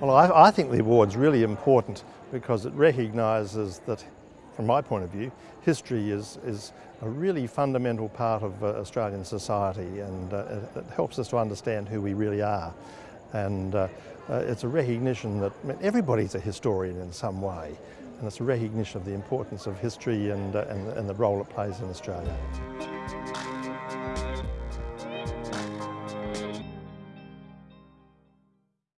Well, I, I think the award's really important because it recognises that, from my point of view, history is, is a really fundamental part of uh, Australian society and uh, it helps us to understand who we really are. And uh, uh, it's a recognition that I mean, everybody's a historian in some way and it's a recognition of the importance of history and, uh, and, and the role it plays in Australia.